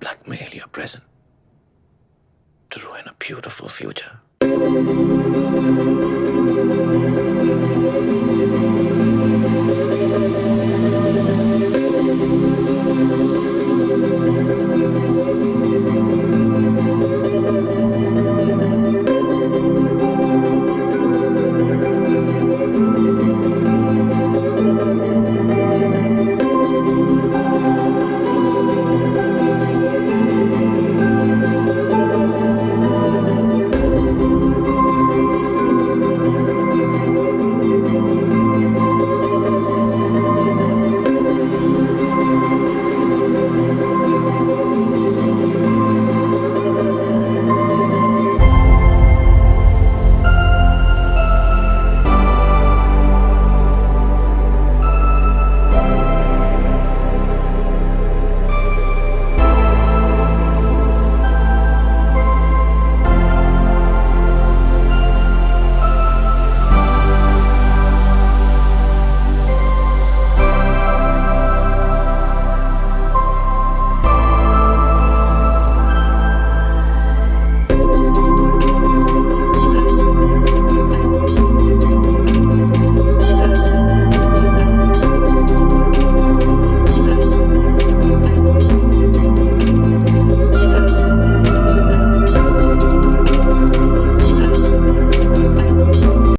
blackmail your present to ruin a beautiful future.